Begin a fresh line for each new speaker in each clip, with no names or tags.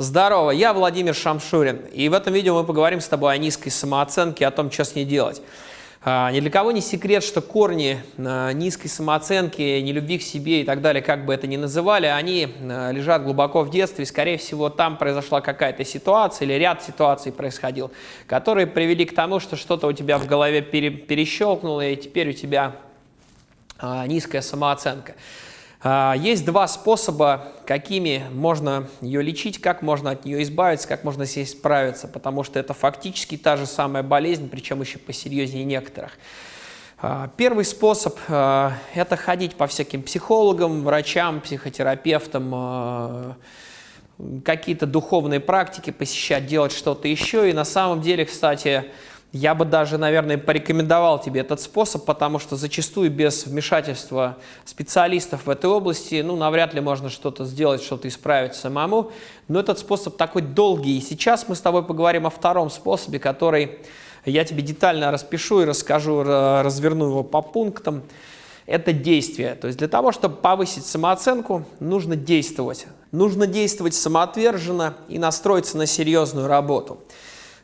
Здорово, я Владимир Шамшурин, и в этом видео мы поговорим с тобой о низкой самооценке, о том, что с ней делать. А, ни для кого не секрет, что корни а, низкой самооценки, нелюбви к себе и так далее, как бы это ни называли, они а, лежат глубоко в детстве, и, скорее всего, там произошла какая-то ситуация или ряд ситуаций происходил, которые привели к тому, что что-то у тебя в голове пере перещелкнуло, и теперь у тебя низкая самооценка. А, есть два способа, какими можно ее лечить, как можно от нее избавиться, как можно с ней справиться, потому что это фактически та же самая болезнь, причем еще посерьезнее некоторых. А, первый способ а, – это ходить по всяким психологам, врачам, психотерапевтам, какие-то духовные практики посещать, делать что-то еще. И на самом деле, кстати, я бы даже, наверное, порекомендовал тебе этот способ, потому что зачастую без вмешательства специалистов в этой области, ну, навряд ли можно что-то сделать, что-то исправить самому. Но этот способ такой долгий. И сейчас мы с тобой поговорим о втором способе, который я тебе детально распишу и расскажу, разверну его по пунктам. Это действие. То есть для того, чтобы повысить самооценку, нужно действовать. Нужно действовать самоотверженно и настроиться на серьезную работу.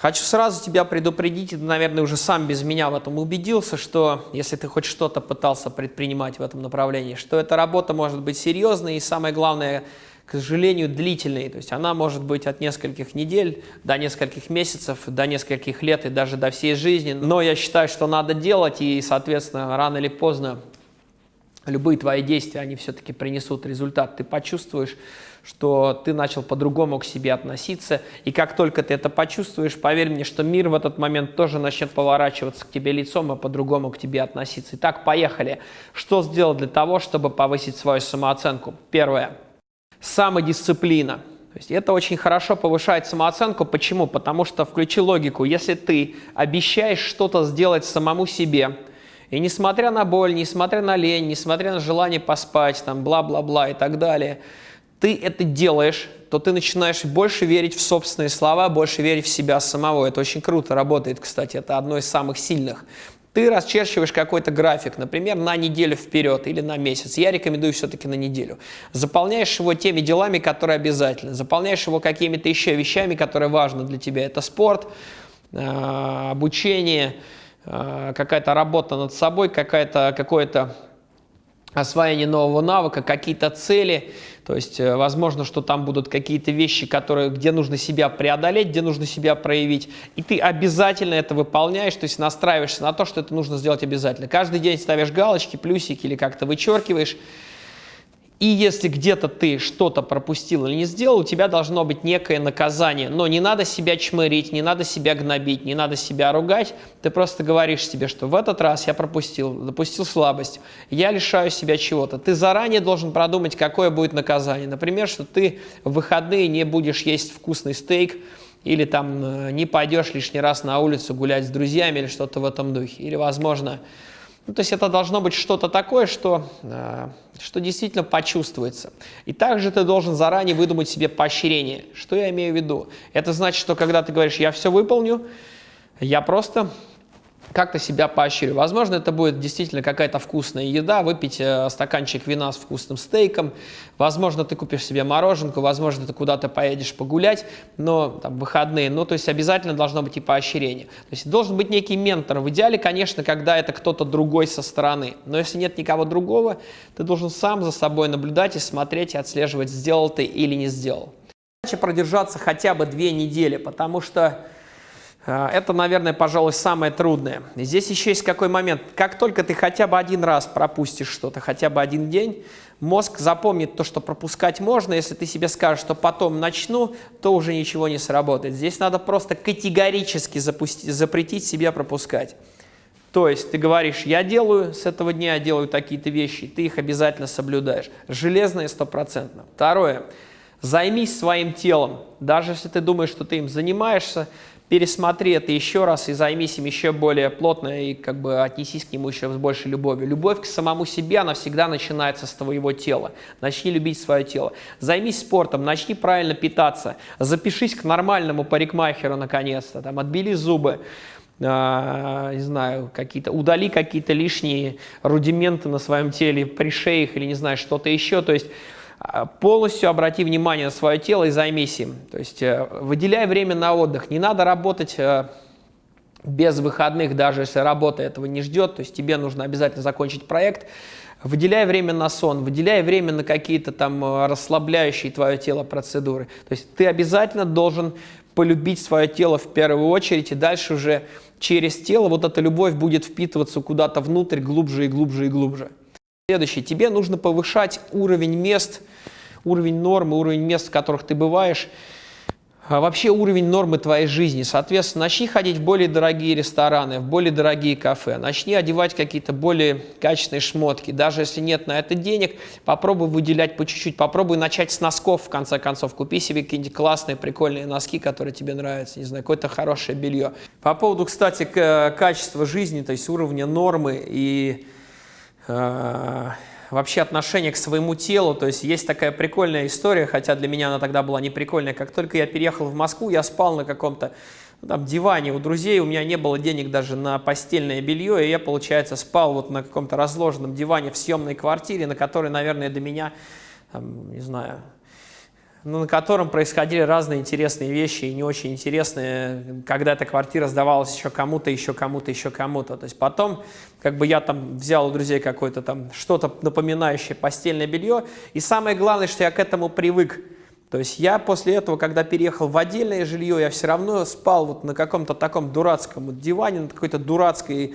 Хочу сразу тебя предупредить, ты, наверное, уже сам без меня в этом убедился, что если ты хоть что-то пытался предпринимать в этом направлении, что эта работа может быть серьезной и, самое главное, к сожалению, длительной. То есть она может быть от нескольких недель до нескольких месяцев, до нескольких лет и даже до всей жизни. Но я считаю, что надо делать, и, соответственно, рано или поздно любые твои действия, они все-таки принесут результат. Ты почувствуешь, что ты начал по-другому к себе относиться. И как только ты это почувствуешь, поверь мне, что мир в этот момент тоже начнет поворачиваться к тебе лицом и по-другому к тебе относиться. Итак, поехали. Что сделать для того, чтобы повысить свою самооценку? Первое. Самодисциплина. То есть это очень хорошо повышает самооценку. Почему? Потому что, включи логику, если ты обещаешь что-то сделать самому себе, и несмотря на боль, несмотря на лень, несмотря на желание поспать, там, бла-бла-бла и так далее, ты это делаешь, то ты начинаешь больше верить в собственные слова, больше верить в себя самого. Это очень круто работает, кстати, это одно из самых сильных. Ты расчерчиваешь какой-то график, например, на неделю вперед или на месяц. Я рекомендую все-таки на неделю. Заполняешь его теми делами, которые обязательны. Заполняешь его какими-то еще вещами, которые важны для тебя. Это спорт, а, обучение, Э, какая-то работа над собой, какое-то освоение нового навыка, какие-то цели. То есть, э, возможно, что там будут какие-то вещи, которые, где нужно себя преодолеть, где нужно себя проявить. И ты обязательно это выполняешь, то есть настраиваешься на то, что это нужно сделать обязательно. Каждый день ставишь галочки, плюсики или как-то вычеркиваешь. И если где-то ты что-то пропустил или не сделал, у тебя должно быть некое наказание. Но не надо себя чмырить, не надо себя гнобить, не надо себя ругать. Ты просто говоришь себе, что в этот раз я пропустил, допустил слабость, я лишаю себя чего-то. Ты заранее должен продумать, какое будет наказание. Например, что ты в выходные не будешь есть вкусный стейк, или там э, не пойдешь лишний раз на улицу гулять с друзьями или что-то в этом духе. Или, возможно, ну, то есть это должно быть что-то такое, что, э, что действительно почувствуется. И также ты должен заранее выдумать себе поощрение. Что я имею в виду? Это значит, что когда ты говоришь «я все выполню», я просто как-то себя поощрю. Возможно, это будет действительно какая-то вкусная еда, выпить э, стаканчик вина с вкусным стейком. Возможно, ты купишь себе мороженку, возможно, ты куда-то поедешь погулять, но там, выходные. Ну, то есть обязательно должно быть и поощрение. То есть должен быть некий ментор. В идеале, конечно, когда это кто-то другой со стороны. Но если нет никого другого, ты должен сам за собой наблюдать и смотреть, и отслеживать, сделал ты или не сделал. Продержаться хотя бы две недели, потому что это, наверное, пожалуй, самое трудное. здесь еще есть какой момент. Как только ты хотя бы один раз пропустишь что-то, хотя бы один день, мозг запомнит то, что пропускать можно. Если ты себе скажешь, что потом начну, то уже ничего не сработает. Здесь надо просто категорически запустить, запретить себе пропускать. То есть ты говоришь, я делаю с этого дня, делаю такие-то вещи, ты их обязательно соблюдаешь. Железно и стопроцентно. Второе. Займись своим телом. Даже если ты думаешь, что ты им занимаешься, пересмотри это еще раз и займись им еще более плотно и как бы отнесись к нему еще с большей любовью. Любовь к самому себе, она всегда начинается с твоего тела. Начни любить свое тело. Займись спортом, начни правильно питаться. Запишись к нормальному парикмахеру наконец-то, там, отбили зубы. Uh, не знаю, какие-то, удали какие-то лишние рудименты на своем теле, при шеях или не знаю, что-то еще. То есть полностью обрати внимание на свое тело и займись им. То есть э, выделяй время на отдых. Не надо работать э, без выходных, даже если работа этого не ждет. То есть тебе нужно обязательно закончить проект. Выделяй время на сон, выделяй время на какие-то там э, расслабляющие твое тело процедуры. То есть ты обязательно должен полюбить свое тело в первую очередь, и дальше уже через тело вот эта любовь будет впитываться куда-то внутрь, глубже и глубже и глубже. Следующее. Тебе нужно повышать уровень мест, уровень нормы, уровень мест, в которых ты бываешь, а вообще уровень нормы твоей жизни. Соответственно, начни ходить в более дорогие рестораны, в более дорогие кафе, начни одевать какие-то более качественные шмотки. Даже если нет на это денег, попробуй выделять по чуть-чуть, попробуй начать с носков, в конце концов. Купи себе какие-нибудь классные, прикольные носки, которые тебе нравятся, не знаю, какое-то хорошее белье. По поводу, кстати, качества жизни, то есть уровня нормы и Э, вообще отношение к своему телу. То есть есть такая прикольная история, хотя для меня она тогда была не прикольная. Как только я переехал в Москву, я спал на каком-то ну, там, диване у друзей, у меня не было денег даже на постельное белье, и я, получается, спал вот на каком-то разложенном диване в съемной квартире, на которой, наверное, до меня, там, не знаю, на котором происходили разные интересные вещи и не очень интересные, когда эта квартира сдавалась еще кому-то, еще кому-то, еще кому-то. То есть потом, как бы я там взял у друзей какое-то там что-то напоминающее постельное белье, и самое главное, что я к этому привык. То есть я после этого, когда переехал в отдельное жилье, я все равно спал вот на каком-то таком дурацком диване, на какой-то дурацкой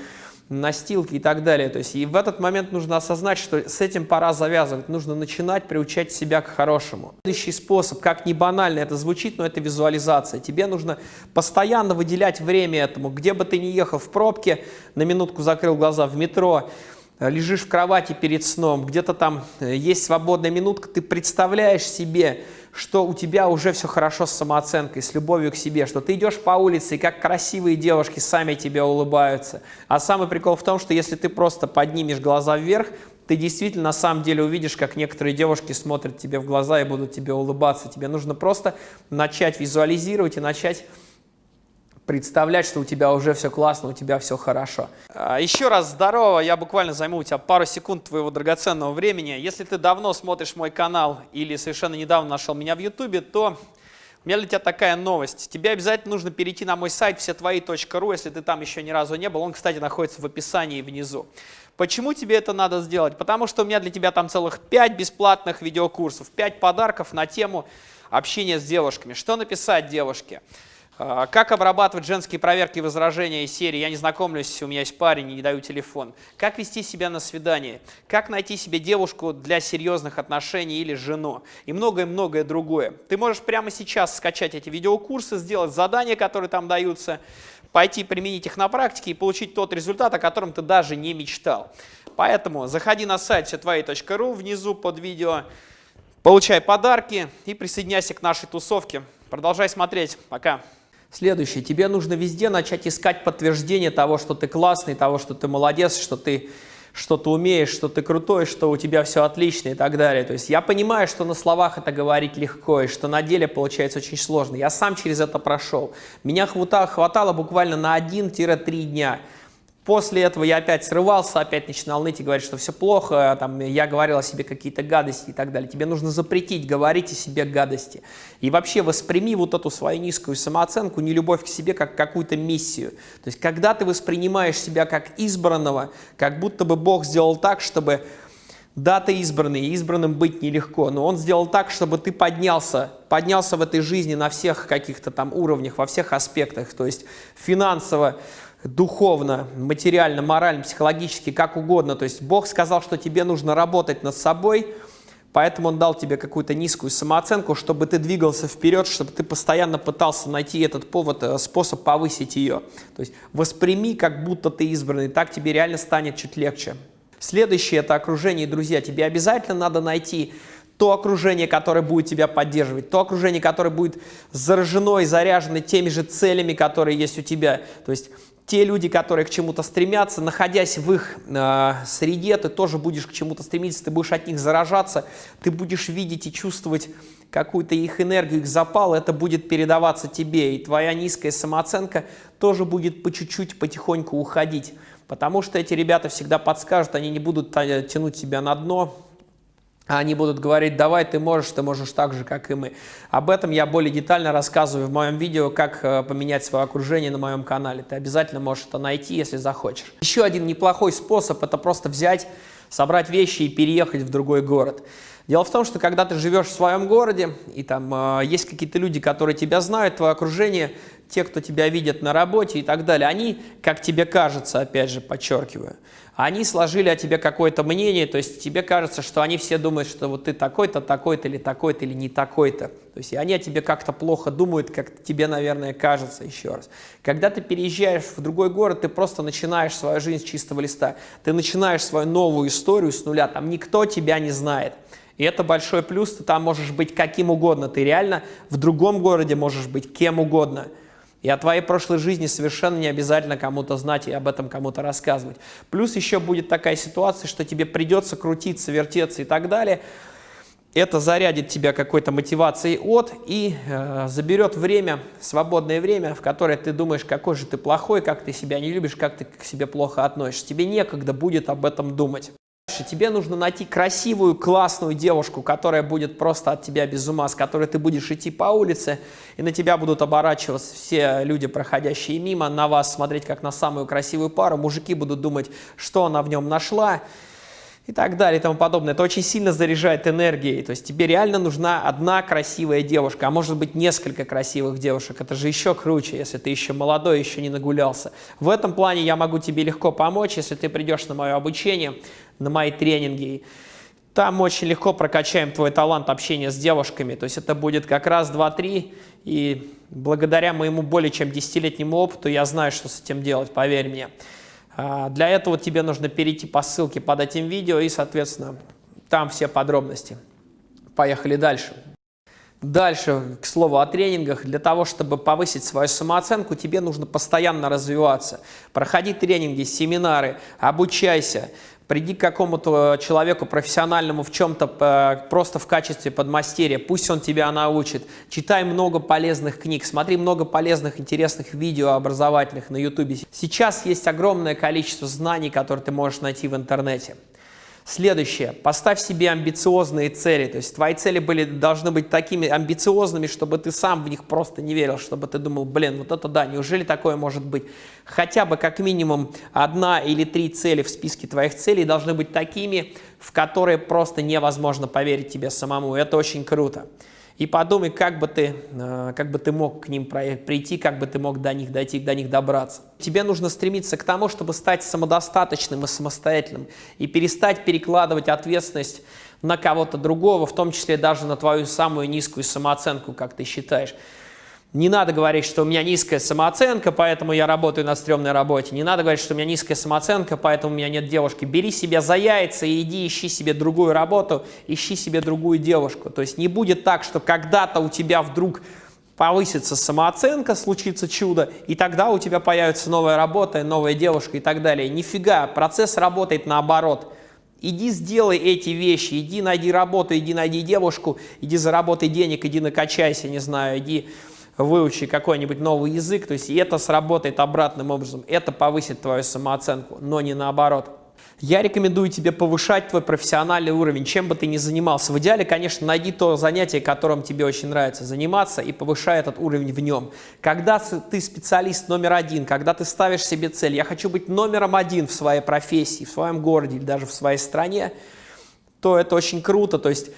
настилки и так далее. То есть и в этот момент нужно осознать, что с этим пора завязывать, нужно начинать приучать себя к хорошему. Следующий способ, как не банально это звучит, но это визуализация. Тебе нужно постоянно выделять время этому, где бы ты ни ехал в пробке, на минутку закрыл глаза в метро, лежишь в кровати перед сном, где-то там э, есть свободная минутка, ты представляешь себе, что у тебя уже все хорошо с самооценкой, с любовью к себе, что ты идешь по улице, и как красивые девушки сами тебе улыбаются. А самый прикол в том, что если ты просто поднимешь глаза вверх, ты действительно на самом деле увидишь, как некоторые девушки смотрят тебе в глаза и будут тебе улыбаться. Тебе нужно просто начать визуализировать и начать представлять, что у тебя уже все классно, у тебя все хорошо. А, еще раз здорово, я буквально займу у тебя пару секунд твоего драгоценного времени. Если ты давно смотришь мой канал или совершенно недавно нашел меня в ютубе, то у меня для тебя такая новость. Тебе обязательно нужно перейти на мой сайт всетвои.ру, если ты там еще ни разу не был. Он, кстати, находится в описании внизу. Почему тебе это надо сделать? Потому что у меня для тебя там целых 5 бесплатных видеокурсов, 5 подарков на тему общения с девушками. Что написать девушке? А, как обрабатывать женские проверки и возражения из серии «Я не знакомлюсь, у меня есть парень не даю телефон». Как вести себя на свидании. Как найти себе девушку для серьезных отношений или жену. И многое-многое другое. Ты можешь прямо сейчас скачать эти видеокурсы, сделать задания, которые там даются, пойти применить их на практике и получить тот результат, о котором ты даже не мечтал. Поэтому заходи на сайт всетвои.ру, внизу под видео, получай подарки и присоединяйся к нашей тусовке. Продолжай смотреть. Пока. Следующее. Тебе нужно везде начать искать подтверждение того, что ты классный, того, что ты молодец, что ты что ты умеешь, что ты крутой, что у тебя все отлично и так далее. То есть я понимаю, что на словах это говорить легко, и что на деле получается очень сложно. Я сам через это прошел. Меня хватало буквально на 1-3 дня. После этого я опять срывался, опять начинал ныть и говорить, что все плохо, там, я говорил о себе какие-то гадости и так далее. Тебе нужно запретить говорить о себе гадости. И вообще восприми вот эту свою низкую самооценку, не любовь к себе, как какую-то миссию. То есть когда ты воспринимаешь себя как избранного, как будто бы Бог сделал так, чтобы да, ты избранный, избранным быть нелегко, но он сделал так, чтобы ты поднялся, поднялся в этой жизни на всех каких-то там уровнях, во всех аспектах, то есть финансово, духовно, материально, морально, психологически, как угодно. То есть Бог сказал, что тебе нужно работать над собой, поэтому Он дал тебе какую-то низкую самооценку, чтобы ты двигался вперед, чтобы ты постоянно пытался найти этот повод, э, способ повысить ее. То есть восприми, как будто ты избранный, так тебе реально станет чуть легче. Следующее – это окружение, друзья. Тебе обязательно надо найти то окружение, которое будет тебя поддерживать, то окружение, которое будет заражено и заряжено теми же целями, которые есть у тебя. То есть те люди, которые к чему-то стремятся, находясь в их э, среде, ты тоже будешь к чему-то стремиться, ты будешь от них заражаться, ты будешь видеть и чувствовать какую-то их энергию, их запал, это будет передаваться тебе, и твоя низкая самооценка тоже будет по чуть-чуть, потихоньку уходить, потому что эти ребята всегда подскажут, они не будут тянуть тебя на дно, они будут говорить, давай, ты можешь, ты можешь так же, как и мы. Об этом я более детально рассказываю в моем видео, как э, поменять свое окружение на моем канале. Ты обязательно можешь это найти, если захочешь. Еще один неплохой способ – это просто взять, собрать вещи и переехать в другой город. Дело в том, что когда ты живешь в своем городе, и там э, есть какие-то люди, которые тебя знают, твое окружение, те, кто тебя видят на работе и так далее, они, как тебе кажется, опять же, подчеркиваю, они сложили о тебе какое-то мнение, то есть тебе кажется, что они все думают, что вот ты такой-то, такой-то или такой-то или не такой-то. То есть они о тебе как-то плохо думают, как тебе, наверное, кажется еще раз. Когда ты переезжаешь в другой город, ты просто начинаешь свою жизнь с чистого листа. Ты начинаешь свою новую историю с нуля, там никто тебя не знает. И это большой плюс, ты там можешь быть каким угодно, ты реально в другом городе можешь быть кем угодно – и о твоей прошлой жизни совершенно не обязательно кому-то знать и об этом кому-то рассказывать. Плюс еще будет такая ситуация, что тебе придется крутиться, вертеться и так далее. Это зарядит тебя какой-то мотивацией от и э, заберет время, свободное время, в которое ты думаешь, какой же ты плохой, как ты себя не любишь, как ты к себе плохо относишься. Тебе некогда будет об этом думать. Тебе нужно найти красивую, классную девушку, которая будет просто от тебя без ума, с которой ты будешь идти по улице, и на тебя будут оборачиваться все люди, проходящие мимо, на вас смотреть как на самую красивую пару. Мужики будут думать, что она в нем нашла и так далее и тому подобное. Это очень сильно заряжает энергией. То есть тебе реально нужна одна красивая девушка, а может быть несколько красивых девушек. Это же еще круче, если ты еще молодой, еще не нагулялся. В этом плане я могу тебе легко помочь, если ты придешь на мое обучение, на мои тренинги. Там очень легко прокачаем твой талант общения с девушками. То есть это будет как раз 2-3. И благодаря моему более чем десятилетнему опыту я знаю, что с этим делать, поверь мне. А, для этого тебе нужно перейти по ссылке под этим видео и, соответственно, там все подробности. Поехали дальше. Дальше, к слову о тренингах, для того, чтобы повысить свою самооценку, тебе нужно постоянно развиваться. Проходи тренинги, семинары, обучайся, приди к какому-то человеку профессиональному в чем-то э, просто в качестве подмастерья, пусть он тебя научит. Читай много полезных книг, смотри много полезных, интересных видео образовательных на YouTube. Сейчас есть огромное количество знаний, которые ты можешь найти в интернете. Следующее. Поставь себе амбициозные цели. То есть твои цели были, должны быть такими амбициозными, чтобы ты сам в них просто не верил, чтобы ты думал, блин, вот это да, неужели такое может быть? Хотя бы как минимум одна или три цели в списке твоих целей должны быть такими, в которые просто невозможно поверить тебе самому. Это очень круто и подумай, как бы ты, э, как бы ты мог к ним прийти, как бы ты мог до них дойти, до них добраться. Тебе нужно стремиться к тому, чтобы стать самодостаточным и самостоятельным, и перестать перекладывать ответственность на кого-то другого, в том числе даже на твою самую низкую самооценку, как ты считаешь. Не надо говорить, что у меня низкая самооценка, поэтому я работаю на стрёмной работе. Не надо говорить, что у меня низкая самооценка, поэтому у меня нет девушки. Бери себя за яйца и иди ищи себе другую работу, ищи себе другую девушку. То есть не будет так, что когда-то у тебя вдруг повысится самооценка, случится чудо, и тогда у тебя появится новая работа, новая девушка и так далее. Нифига, процесс работает наоборот. Иди сделай эти вещи, иди найди работу, иди найди девушку, иди заработай денег, иди накачайся, не знаю, иди выучи какой-нибудь новый язык, то есть и это сработает обратным образом, это повысит твою самооценку, но не наоборот. Я рекомендую тебе повышать твой профессиональный уровень, чем бы ты ни занимался. В идеале, конечно, найди то занятие, которым тебе очень нравится заниматься, и повышай этот уровень в нем. Когда ты специалист номер один, когда ты ставишь себе цель, я хочу быть номером один в своей профессии, в своем городе или даже в своей стране, то это очень круто. То есть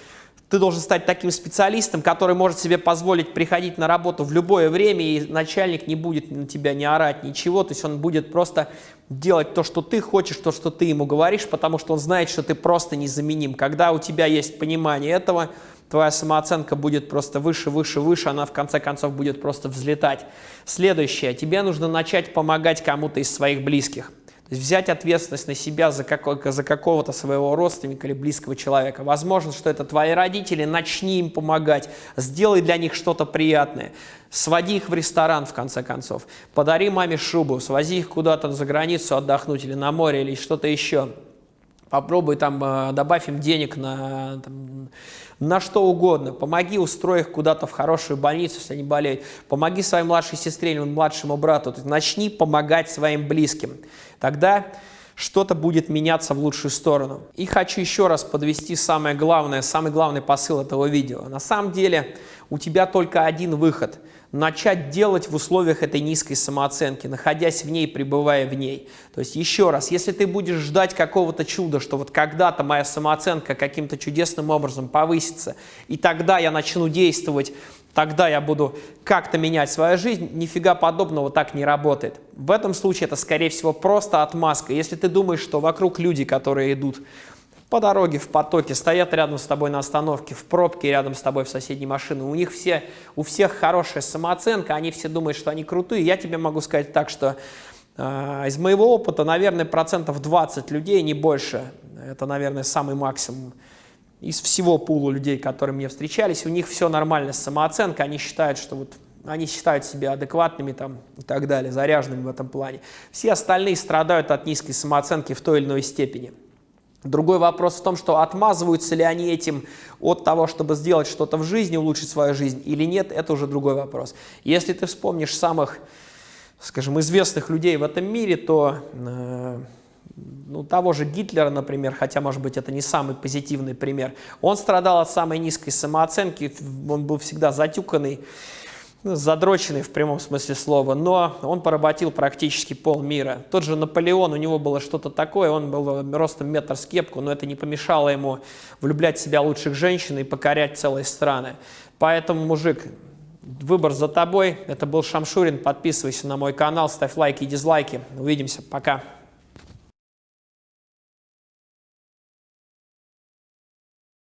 ты должен стать таким специалистом, который может себе позволить приходить на работу в любое время, и начальник не будет на тебя не орать, ничего. То есть он будет просто делать то, что ты хочешь, то, что ты ему говоришь, потому что он знает, что ты просто незаменим. Когда у тебя есть понимание этого, твоя самооценка будет просто выше, выше, выше, она в конце концов будет просто взлетать. Следующее. Тебе нужно начать помогать кому-то из своих близких. Взять ответственность на себя за, как, за какого-то своего родственника или близкого человека. Возможно, что это твои родители, начни им помогать, сделай для них что-то приятное. Своди их в ресторан, в конце концов. Подари маме шубу, свози их куда-то за границу отдохнуть или на море, или что-то еще. Попробуй там, э, добавь им денег на, там, на что угодно. Помоги, устрой их куда-то в хорошую больницу, если они болеют. Помоги своей младшей сестре или младшему брату. Начни помогать своим близким. Тогда что-то будет меняться в лучшую сторону. И хочу еще раз подвести самое главное, самый главный посыл этого видео. На самом деле у тебя только один выход – начать делать в условиях этой низкой самооценки, находясь в ней, пребывая в ней. То есть еще раз, если ты будешь ждать какого-то чуда, что вот когда-то моя самооценка каким-то чудесным образом повысится, и тогда я начну действовать, тогда я буду как-то менять свою жизнь, нифига подобного так не работает. В этом случае это, скорее всего, просто отмазка. Если ты думаешь, что вокруг люди, которые идут по дороге, в потоке, стоят рядом с тобой на остановке, в пробке рядом с тобой в соседней машине. У них все, у всех хорошая самооценка, они все думают, что они крутые. Я тебе могу сказать так, что э, из моего опыта, наверное, процентов 20 людей, не больше, это, наверное, самый максимум, из всего пула людей, которые мне встречались, у них все нормально с самооценкой, они считают, что вот они считают себя адекватными там, и так далее, заряженными в этом плане. Все остальные страдают от низкой самооценки в той или иной степени. Другой вопрос в том, что отмазываются ли они этим от того, чтобы сделать что-то в жизни, улучшить свою жизнь или нет, это уже другой вопрос. Если ты вспомнишь самых, скажем, известных людей в этом мире, то э, ну, того же Гитлера, например, хотя, может быть, это не самый позитивный пример, он страдал от самой низкой самооценки, он был всегда затюканный, задроченный в прямом смысле слова, но он поработил практически полмира. Тот же Наполеон, у него было что-то такое, он был ростом метр с кепку, но это не помешало ему влюблять в себя лучших женщин и покорять целые страны. Поэтому, мужик, выбор за тобой. Это был Шамшурин. Подписывайся на мой канал, ставь лайки и дизлайки. Увидимся. Пока.